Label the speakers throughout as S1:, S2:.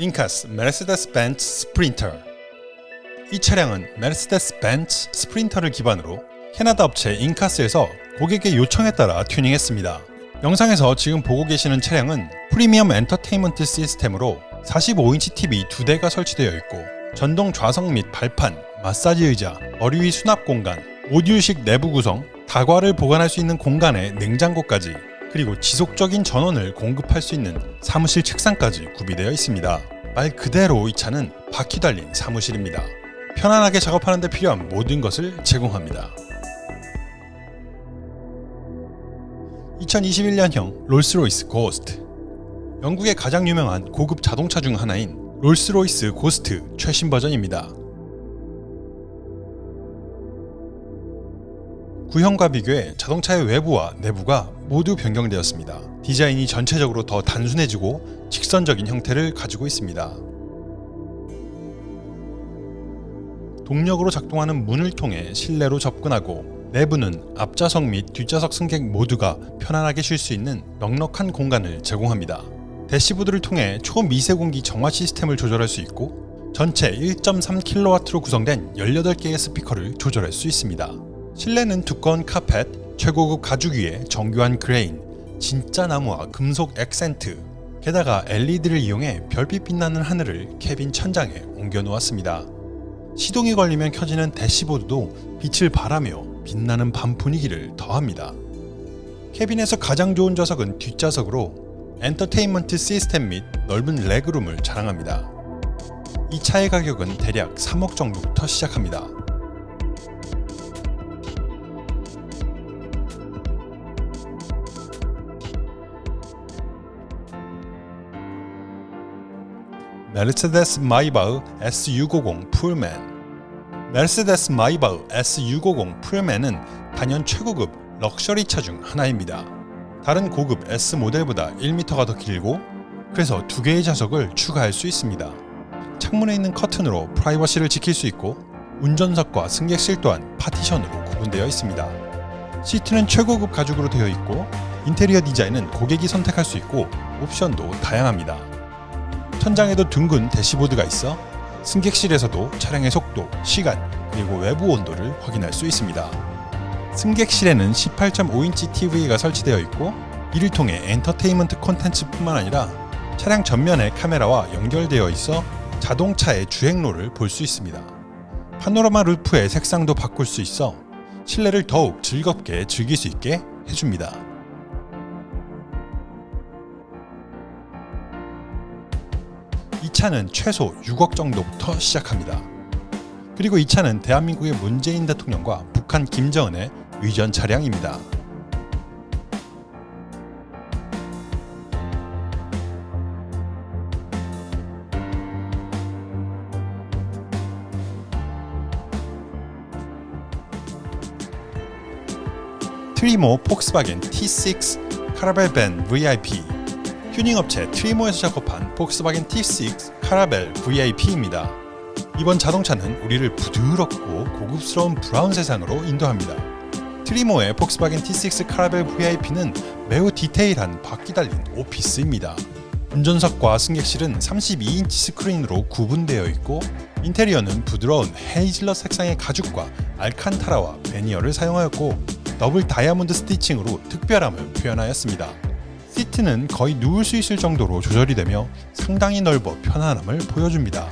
S1: INKAS 메르세데스 벤츠 스프린터 이 차량은 메르세데스 벤츠 스프린터를 기반으로 캐나다 업체 INKAS에서 고객의 요청에 따라 튜닝했습니다. 영상에서 지금 보고 계시는 차량은 프리미엄 엔터테인먼트 시스템으로 45인치 TV 2대가 설치되어 있고 전동 좌석 및 발판, 마사지 의자, 머리 위 수납 공간, 오디오식 내부 구성, 다과를 보관할 수 있는 공간에 냉장고까지 그리고 지속적인 전원을 공급할 수 있는 사무실 책상까지 구비되어 있습니다. 말 그대로 이 차는 바퀴 달린 사무실입니다. 편안하게 작업하는 데 필요한 모든 것을 제공합니다. 2021년형 롤스로이스 고스트 영국의 가장 유명한 고급 자동차 중 하나인 롤스로이스 고스트 최신 버전입니다. 구형과 비교해 자동차의 외부와 내부가 모두 변경되었습니다. 디자인이 전체적으로 더 단순해지고 직선적인 형태를 가지고 있습니다. 동력으로 작동하는 문을 통해 실내로 접근하고 내부는 앞좌석 및 뒷좌석 승객 모두가 편안하게 쉴 수 있는 넉넉한 공간을 제공합니다. 대시보드를 통해 초미세공기 정화 시스템을 조절할 수 있고 전체 1.3kW로 구성된 18개의 스피커를 조절할 수 있습니다. 실내는 두꺼운 카펫, 최고급 가죽 위에 정교한 grain, 진짜 나무와 금속 액센트, 게다가 LED를 이용해 별빛 빛나는 하늘을 cabin 천장에 옮겨 놓았습니다. 시동이 걸리면 켜지는 대시보드도 빛을 발하며 빛나는 밤 분위기를 더합니다. cabin에서 가장 좋은 좌석은 뒷좌석으로 엔터테인먼트 시스템 및 넓은 legroom을 자랑합니다. 이 차의 가격은 대략 3억 정도부터 시작합니다. 메르세데스 마이바흐 S650 풀맨 메르세데스 마이바흐 S650 풀맨은 단연 최고급 럭셔리 차 중 하나입니다. 다른 고급 S 모델보다 1m가 더 길고 그래서 두 개의 좌석을 추가할 수 있습니다. 창문에 있는 커튼으로 프라이버시를 지킬 수 있고 운전석과 승객실 또한 파티션으로 구분되어 있습니다. 시트는 최고급 가죽으로 되어 있고 인테리어 디자인은 고객이 선택할 수 있고 옵션도 다양합니다. 천장에도 둥근 대시보드가 있어 승객실에서도 차량의 속도, 시간, 그리고 외부 온도를 확인할 수 있습니다. 승객실에는 18.5인치 TV가 설치되어 있고 이를 통해 엔터테인먼트 콘텐츠뿐만 아니라 차량 전면에 카메라와 연결되어 있어 자동차의 주행로를 볼 수 있습니다. 파노라마 루프의 색상도 바꿀 수 있어 실내를 더욱 즐겁게 즐길 수 있게 해줍니다. 이 차는 최소 6억 정도부터 시작합니다. 그리고 이 차는 대한민국의 문재인 대통령과 북한 김정은의 위전 차량입니다. 트리모 폭스바겐 T6 카라벨 밴 VIP 튜닝 업체 트리모에서 작업한 폭스바겐 T6 카라벨 VIP입니다. 이번 자동차는 우리를 부드럽고 고급스러운 브라운 세상으로 인도합니다. 트리모의 폭스바겐 T6 카라벨 VIP는 매우 디테일한 바퀴 달린 오피스입니다. 운전석과 승객실은 32인치 스크린으로 구분되어 있고 인테리어는 부드러운 헤이즐넛 색상의 가죽과 알칸타라와 베니어를 사용하였고 더블 다이아몬드 stitching으로 특별함을 표현하였습니다. 시트는 거의 누울 수 있을 정도로 조절이 되며 상당히 넓어 편안함을 보여줍니다.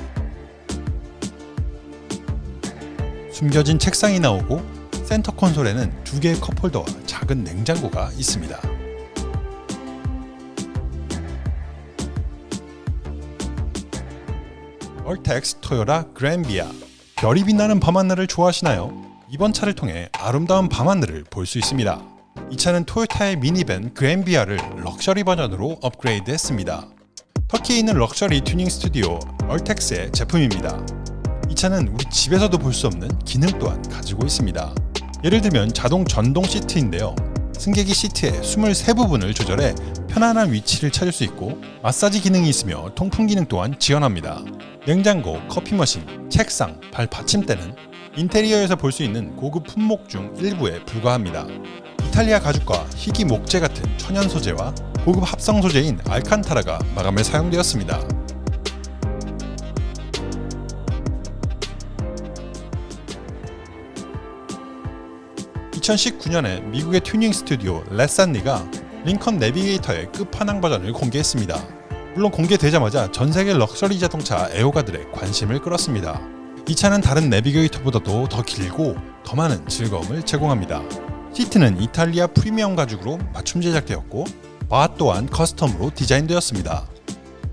S1: 숨겨진 책상이 나오고 센터 콘솔에는 두 개의 컵홀더와 작은 냉장고가 있습니다. 얼텍스 토요타 그랜비아 별이 빛나는 밤하늘을 좋아하시나요? 이번 차를 통해 아름다운 밤하늘을 볼 수 있습니다. 이 차는 토요타의 미니밴 그랜비아를 럭셔리 버전으로 업그레이드 했습니다. 터키에 있는 럭셔리 튜닝 스튜디오 얼텍스의 제품입니다. 이 차는 우리 집에서도 볼 수 없는 기능 또한 가지고 있습니다. 예를 들면 자동 전동 시트인데요. 승객이 시트의 23부분을 조절해 편안한 위치를 찾을 수 있고 마사지 기능이 있으며 통풍 기능 또한 지원합니다. 냉장고, 커피 머신, 책상, 발 받침대는 인테리어에서 볼 수 있는 고급 품목 중 일부에 불과합니다. 이탈리아 가죽과 희귀 목재 같은 천연 소재와 고급 합성 소재인 알칸타라가 마감에 사용되었습니다. (2019년에) 미국의 튜닝 스튜디오 레산니가 링컨 내비게이터의 끝판왕 버전을 공개했습니다. 물론 공개되자마자 전세계 럭셔리 자동차 애호가들의 관심을 끌었습니다. 이 차는 다른 내비게이터보다도 더 길고 더 많은 즐거움을 제공합니다. 시트는 이탈리아 프리미엄 가죽으로 맞춤 제작되었고 바 또한 custom으로 디자인되었습니다.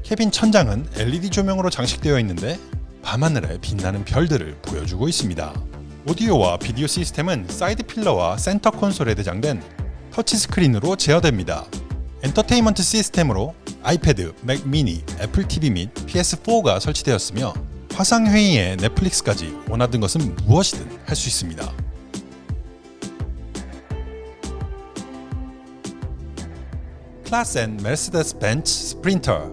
S1: 캐빈 천장은 LED 조명으로 장식되어 있는데 밤하늘에 빛나는 별들을 보여주고 있습니다. 오디오와 비디오 시스템은 side pillar와 센터 콘솔에 내장된 터치스크린으로 제어됩니다. 엔터테인먼트 시스템으로 아이패드, 맥 미니, 애플 TV 및 PS4가 설치되었으며 화상회의에 넷플릭스까지 원하던 것은 무엇이든 할 수 있습니다. 클라센 메르세데스 벤츠 스프린터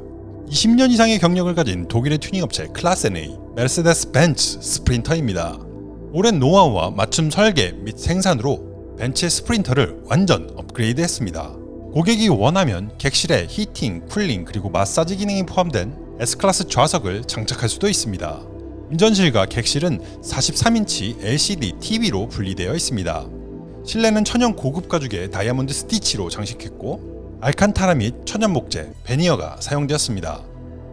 S1: 20년 이상의 경력을 가진 독일의 튜닝 업체 클라센의 메르세데스 벤츠 스프린터입니다. 오랜 노하우와 맞춤 설계 및 생산으로 벤츠의 스프린터를 완전 업그레이드했습니다. 고객이 원하면 객실에 heating, cooling 그리고 마사지 기능이 포함된 S클래스 좌석을 장착할 수도 있습니다. 운전실과 객실은 43인치 LCD TV로 분리되어 있습니다. 실내는 천연 고급 가죽의 다이아몬드 스티치로 장식했고 알칸타라 및 천연 목재, 베니어가 사용되었습니다.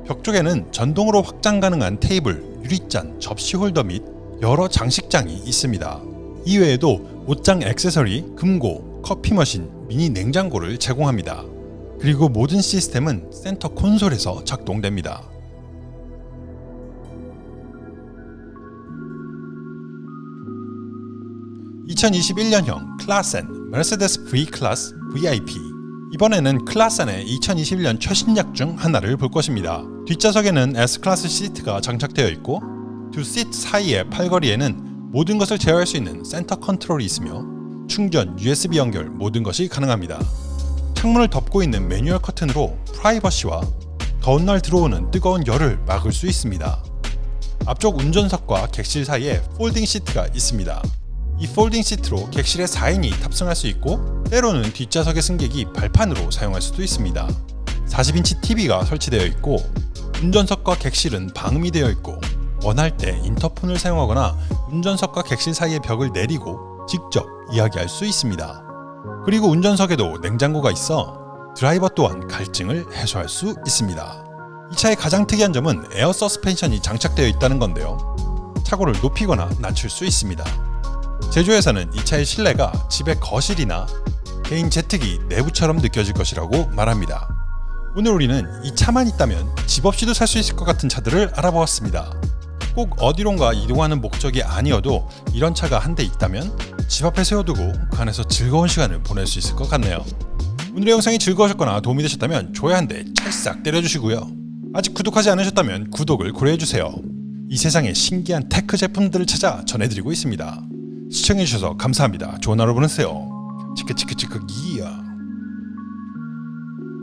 S1: 벽 쪽에는 전동으로 확장 가능한 테이블, 유리잔, 접시 홀더 및 여러 장식장이 있습니다. 이외에도 옷장 액세서리, 금고, 커피 머신, 미니 냉장고를 제공합니다. 그리고 모든 시스템은 센터 콘솔에서 작동됩니다. (2021년형) 클라센 메르세데스 V 클래스 VIP 이번에는 클라센의 2021년 최신작 중 하나를 볼 것입니다. 뒷좌석에는 S클래스 시트가 장착되어 있고 두 시트 사이의 팔걸이에는 모든 것을 제어할 수 있는 센터 컨트롤이 있으며 충전, USB 연결 모든 것이 가능합니다. 창문을 덮고 있는 매뉴얼 커튼으로 프라이버시와 더운 날 들어오는 뜨거운 열을 막을 수 있습니다. 앞쪽 운전석과 객실 사이에 folding 시트가 있습니다. 이 folding 시트로 객실에 4인이 탑승할 수 있고 때로는 뒷좌석의 승객이 발판으로 사용할 수도 있습니다. 40인치 TV가 설치되어 있고 운전석과 객실은 방음이 되어 있고 원할 때 인터폰을 사용하거나 운전석과 객실 사이의 벽을 내리고 직접 이야기할 수 있습니다. 그리고 운전석에도 냉장고가 있어 드라이버 또한 갈증을 해소할 수 있습니다. 이 차의 가장 특이한 점은 에어 서스펜션이 장착되어 있다는 건데요. 차고를 높이거나 낮출 수 있습니다. 제조회사는 이 차의 실내가 집의 거실이나 개인 제트기 내부처럼 느껴질 것이라고 말합니다. 오늘 우리는 이 차만 있다면 집 없이도 살 수 있을 것 같은 차들을 알아보았습니다. 꼭 어디론가 이동하는 목적이 아니어도 이런 차가 한 대 있다면 집 앞에 세워두고 그 안에서 즐거운 시간을 보낼 수 있을 것 같네요. 오늘의 영상이 즐거우셨거나 도움이 되셨다면 좋아요 한 대 찰싹 때려주시고요. 아직 구독하지 않으셨다면 구독을 고려해주세요. 이 세상의 신기한 테크 제품들을 찾아 전해드리고 있습니다. 시청해주셔서 감사합니다. 좋은 하루 보내세요. 치크치크치크 기야